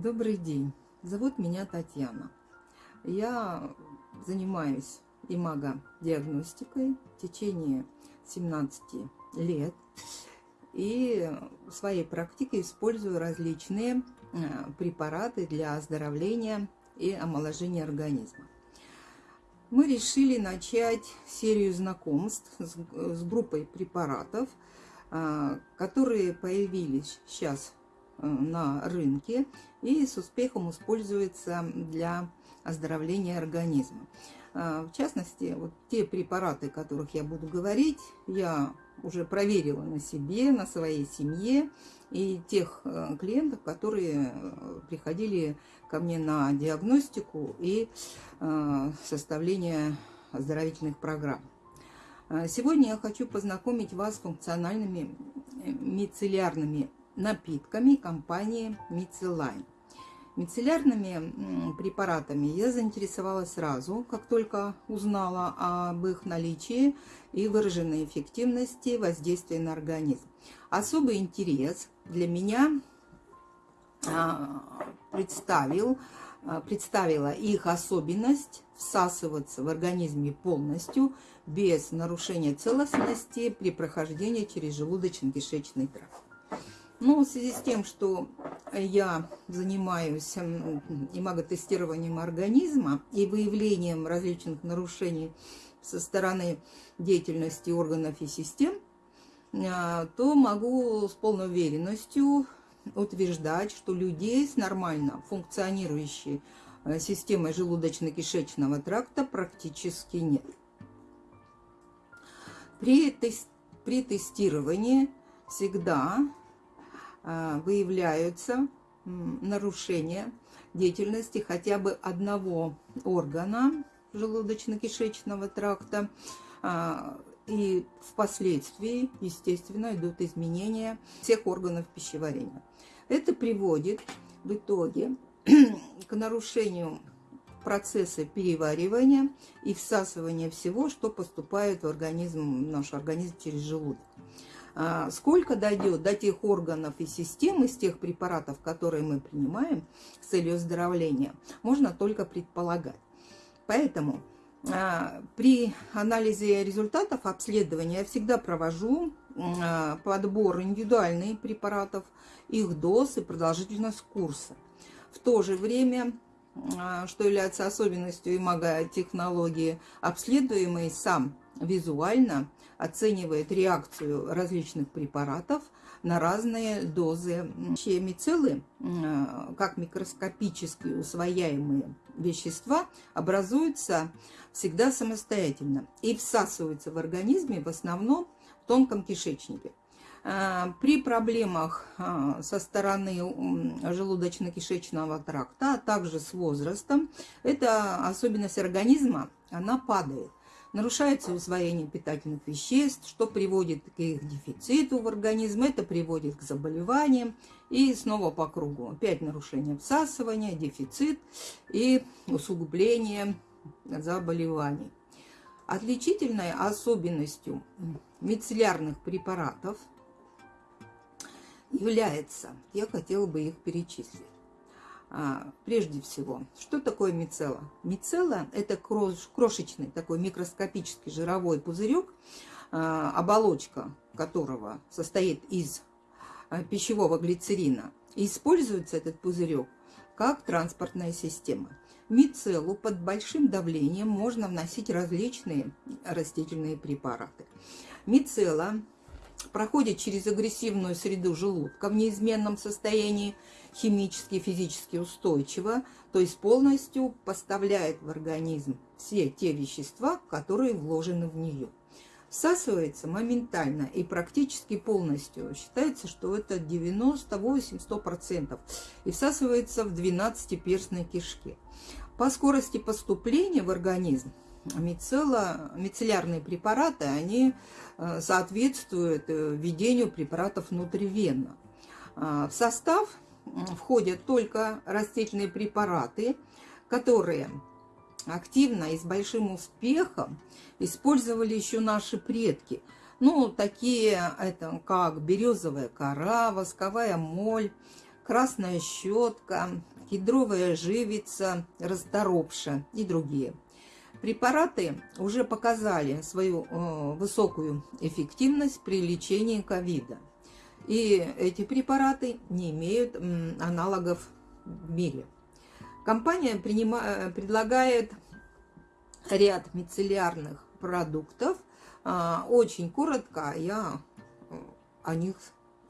Добрый день. Зовут меня Татьяна. Я занимаюсь имагодиагностикой в течение 17 лет. И в своей практике использую различные э, препараты для оздоровления и омоложения организма. Мы решили начать серию знакомств с группой препаратов, э, которые появились сейчас на рынке и с успехом используется для оздоровления организма. Э, в частности, вот те препараты, о которых я буду говорить, я уже проверила на себе, на своей семье и тех э, клиентов, которые приходили ко мне на диагностику и составление оздоровительных программ. Сегодня я хочу познакомить вас с функциональными мицеллярными напитками компании Мицелайн. Мицеллярными препаратами я заинтересовалась сразу, как только узнала об их наличии и выраженной эффективности воздействия на организм. Особый интерес для меня а, представил, а, представила их особенность всасываться в организме полностью, без нарушения целостности при прохождении через желудочно-кишечный тракт. Ну, в связи с тем, что я занимаюсь имаготестированием организма и выявлением различных нарушений со стороны деятельности органов и систем, а, то могу с полной уверенностью утверждать, что людей с нормально функционирующей э, системой желудочно-кишечного тракта практически нет. При, при тестировании всегда выявляются нарушения деятельности хотя бы одного органа желудочно-кишечного тракта, а, и впоследствии, естественно, идут изменения всех органов пищеварения. Это приводит в итоге к нарушению процесса переваривания и всасывания всего, что поступает в организм, в наш организм через желудок. А, сколько дойдет до тех органов и систем из тех препаратов, которые мы принимаем с целью оздоровления, можно только предполагать. Поэтому а, при анализе результатов обследования я всегда провожу а, подбор индивидуальных препаратов, их доз и продолжительность курса. В то же время что является особенностью имаготехнологии, обследуемый сам визуально оценивает реакцию различных препаратов на разные дозы. Мицеллы, как микроскопически усвояемые вещества, образуются всегда самостоятельно и всасываются в организме в основном в тонком кишечнике. А, при проблемах а, со стороны желудочно-кишечного тракта, а также с возрастом, эта особенность организма, она падает. Нарушается усвоение питательных веществ, что приводит к их дефициту в организме, это приводит к заболеваниям. И снова по кругу. Опять нарушение всасывания, дефицит и усугубление заболеваний. Отличительной особенностью мицеллярных препаратов является, я хотела бы их перечислить. А, прежде всего, что такое мицелла? Мицелла – это крошечный такой микроскопический жировой пузырек, а, оболочка которого состоит из а, пищевого глицерина. И используется этот пузырек как транспортная система. Мицеллу под большим давлением можно вносить различные растительные препараты. Мицелла проходит через агрессивную среду желудка в неизменном состоянии, химически и физически устойчиво, то есть полностью поставляет в организм все те вещества, которые вложены в нее. Всасывается моментально и практически полностью. Считается, что это 98-100%. И всасывается в 12-перстной кишке. По скорости поступления в организм мицелла, мицеллярные препараты, они э, соответствуют э, введению препаратов внутривенно. А, в состав входят только растительные препараты, которые активно и с большим успехом использовали еще наши предки. Ну, такие, это как березовая кора, восковая моль, красная щетка, кедровая живица, расторопша и другие. Препараты уже показали свою э, высокую эффективность при лечении ковида. И эти препараты не имеют м, аналогов в мире. Компания принима, э, предлагает ряд мицеллярных продуктов. А, очень коротко я э, о них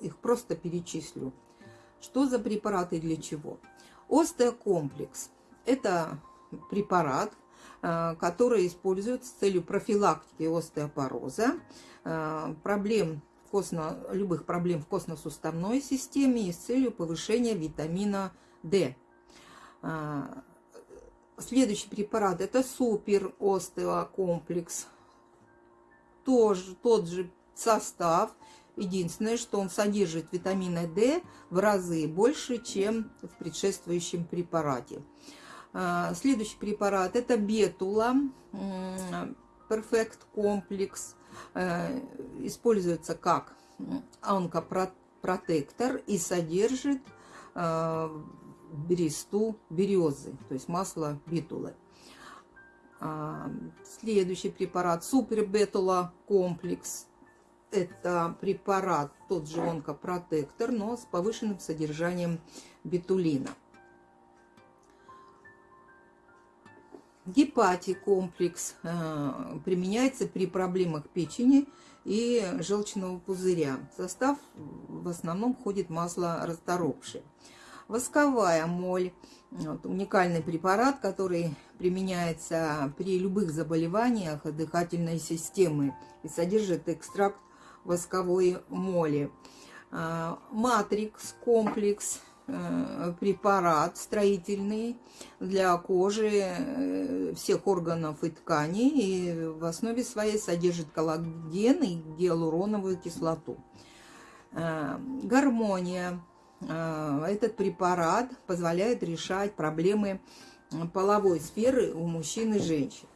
их просто перечислю. Что за препараты для чего? Остеокомплекс – это препарат, э, который используется с целью профилактики остеопороза, э, проблем костно, любых проблем в костно-суставной системе и с целью повышения витамина D. Э, следующий препарат – это супер остеокомплекс. Тоже тот же состав – Единственное, что он содержит витамина D в разы больше, чем в предшествующем препарате. А, следующий препарат это бетула, Perfect Complex. Э, используется как онкопротектор и содержит э, бересту березы, то есть масло бетулы. А, следующий препарат супербетула комплекс это препарат, тот же онкопротектор, но с повышенным содержанием бетулина. Гепатикомплекс э, применяется при проблемах печени и желчного пузыря. В состав в основном входит масло расторопшее. Восковая моль вот, уникальный препарат, который применяется при любых заболеваниях дыхательной системы и содержит экстракт восковой моли. Э, препарат строительный для кожи э, всех органов и тканей. И в основе своей содержит коллаген и гиалуроновую кислоту. А, гармония. Этот препарат позволяет решать проблемы половой сферы у мужчин и женщин.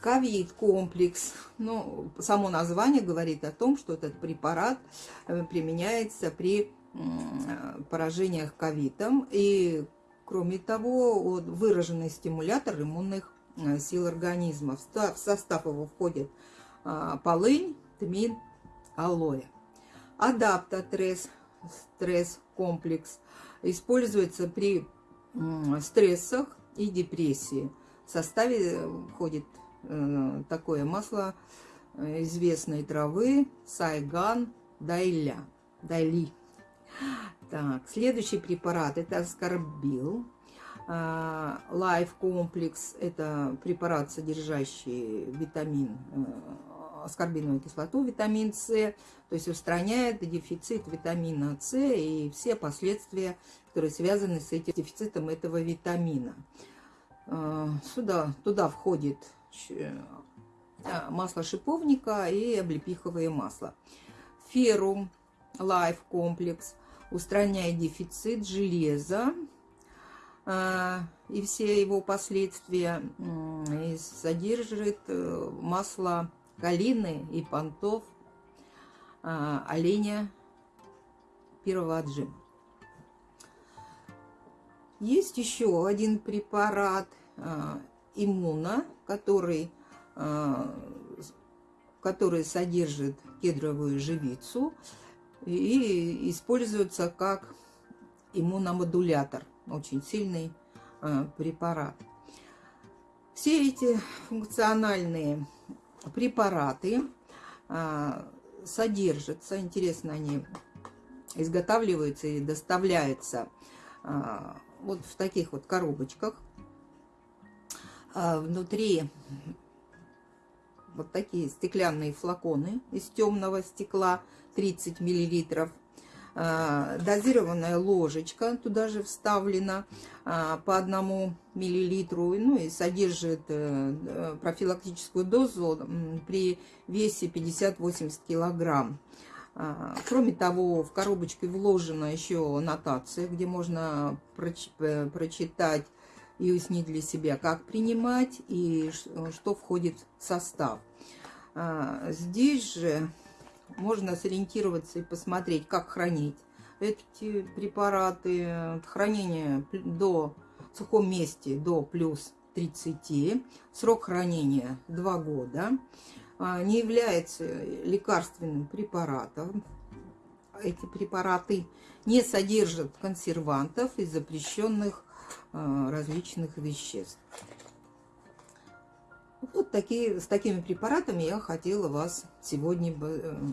Ковид-комплекс. Ну, само название говорит о том, что этот препарат э, применяется при поражениях ковидом. И, кроме того, выраженный стимулятор иммунных э, сил организма. В состав его входит а, полынь, тмин, алоэ. Адаптотресс, стресс-комплекс, используется при стрессах и депрессии. В составе входит Э, такое масло э, известной травы Саган Дайля. Дайли. Так, следующий препарат это аскорбил. Лайф комплекс это препарат, содержащий витамин, э, аскорбиновую кислоту, витамин С, то есть устраняет дефицит витамина С и все последствия, которые связаны с этим дефицитом этого витамина. Сюда, туда входит Э, масло шиповника и облепиховое масло. Ферум Лайф комплекс устраняет дефицит железа э, и все его последствия. И содержит э, масло калины и понтов оленя первого отжима. Есть еще один препарат иммуна, который, который содержит кедровую живицу и используется как иммуномодулятор, очень сильный а, препарат. Все эти функциональные препараты а, содержатся, интересно, они изготавливаются и доставляются вот в таких вот коробочках внутри вот такие стеклянные флаконы из темного стекла 30 миллилитров. А, дозированная ложечка туда же вставлена а, по одному миллилитру. Ну и содержит э, профилактическую дозу при весе 50-80 килограмм. Кроме того, в коробочке вложена еще нотация, где можно э, прочитать и уяснить для себя, как принимать и что входит в состав. А, здесь же можно сориентироваться и посмотреть, как хранить эти препараты. Хранение до в сухом месте до плюс 30. Срок хранения 2 года. А, не является лекарственным препаратом. Эти препараты не содержат консервантов и запрещенных а, различных веществ. Вот такие, с такими препаратами я хотела вас сегодня э,